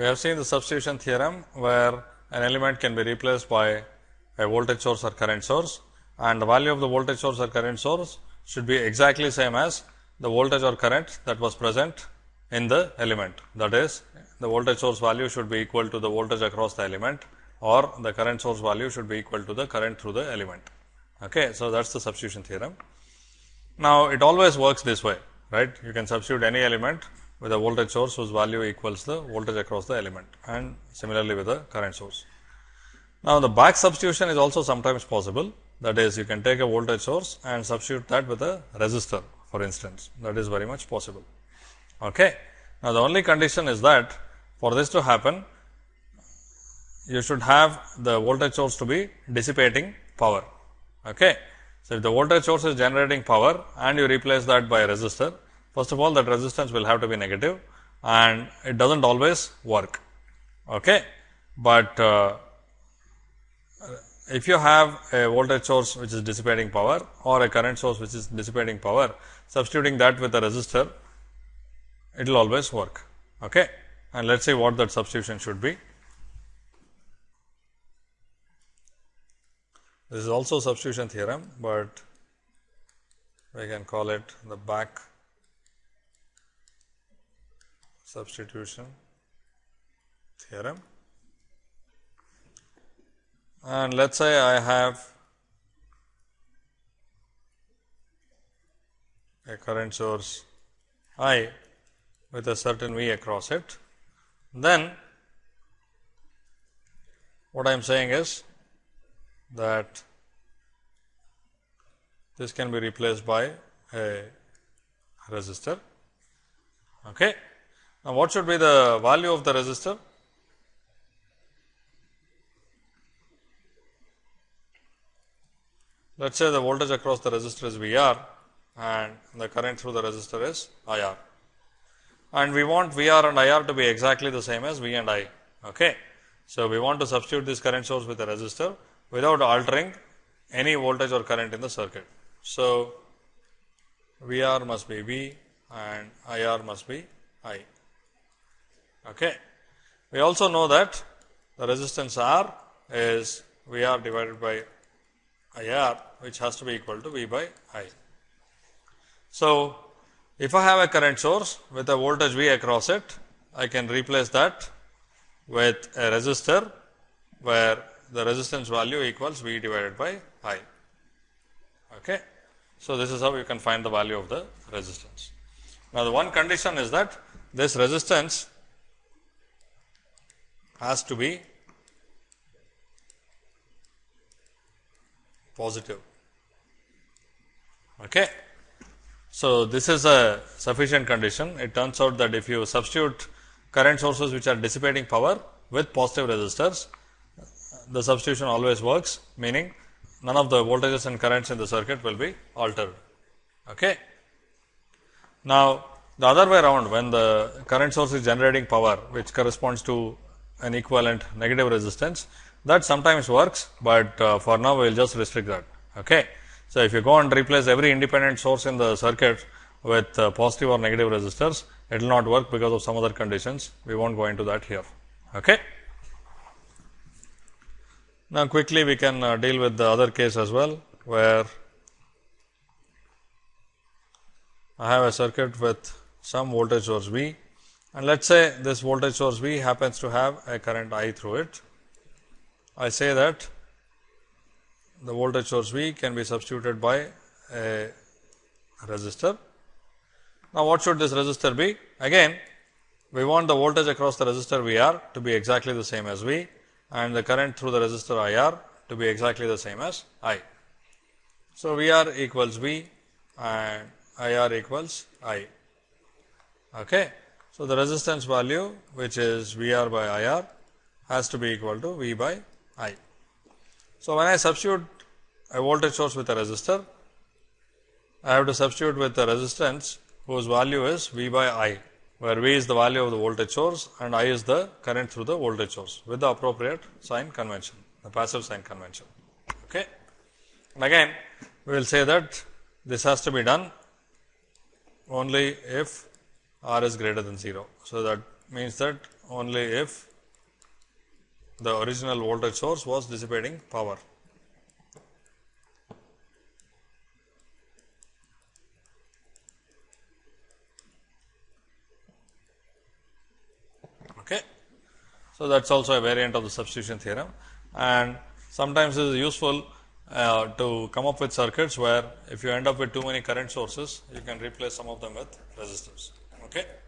We have seen the substitution theorem where an element can be replaced by a voltage source or current source and the value of the voltage source or current source should be exactly same as the voltage or current that was present in the element. That is, the voltage source value should be equal to the voltage across the element or the current source value should be equal to the current through the element. Okay. So, that is the substitution theorem. Now, it always works this way, right. You can substitute any element with a voltage source whose value equals the voltage across the element and similarly with the current source. Now, the back substitution is also sometimes possible that is you can take a voltage source and substitute that with a resistor for instance that is very much possible. Okay. Now, the only condition is that for this to happen you should have the voltage source to be dissipating power. Okay. So, if the voltage source is generating power and you replace that by a resistor, first of all that resistance will have to be negative and it does not always work. Okay. But uh, if you have a voltage source which is dissipating power or a current source which is dissipating power, substituting that with a resistor, it will always work. Okay. And let us see what that substitution should be. This is also substitution theorem, but we can call it the back substitution theorem. And let us say I have a current source I with a certain V across it, then what I am saying is that this can be replaced by a resistor. Okay. Now, what should be the value of the resistor? Let us say the voltage across the resistor is V r and the current through the resistor is I r and we want V r and I r to be exactly the same as V and I. Okay. So, we want to substitute this current source with a resistor without altering any voltage or current in the circuit. So, V r must be V and I r must be I. Okay. We also know that the resistance R is V r divided by I r which has to be equal to V by I. So, if I have a current source with a voltage V across it, I can replace that with a resistor where the resistance value equals V divided by I. Okay. So, this is how you can find the value of the resistance. Now, the one condition is that this resistance has to be positive. Okay. So, this is a sufficient condition. It turns out that if you substitute current sources which are dissipating power with positive resistors, the substitution always works meaning none of the voltages and currents in the circuit will be altered. Okay. Now, the other way around when the current source is generating power which corresponds to an equivalent negative resistance that sometimes works, but uh, for now we will just restrict that. Okay. So, if you go and replace every independent source in the circuit with uh, positive or negative resistors, it will not work because of some other conditions. We will not go into that here. Okay. Now, quickly we can uh, deal with the other case as well, where I have a circuit with some voltage source V and let us say this voltage source V happens to have a current I through it. I say that the voltage source V can be substituted by a resistor. Now, what should this resistor be? Again, we want the voltage across the resistor V r to be exactly the same as V and the current through the resistor I r to be exactly the same as I. So, V r equals V and I r equals I. Okay. So, the resistance value which is V r by I r has to be equal to V by I. So, when I substitute a voltage source with a resistor, I have to substitute with the resistance whose value is V by I, where V is the value of the voltage source and I is the current through the voltage source with the appropriate sign convention, the passive sign convention. Okay. And again, we will say that this has to be done only if R is greater than 0. So, that means that only if the original voltage source was dissipating power. Okay. So, that is also a variant of the substitution theorem and sometimes it is useful uh, to come up with circuits where if you end up with too many current sources, you can replace some of them with resistors. Okay.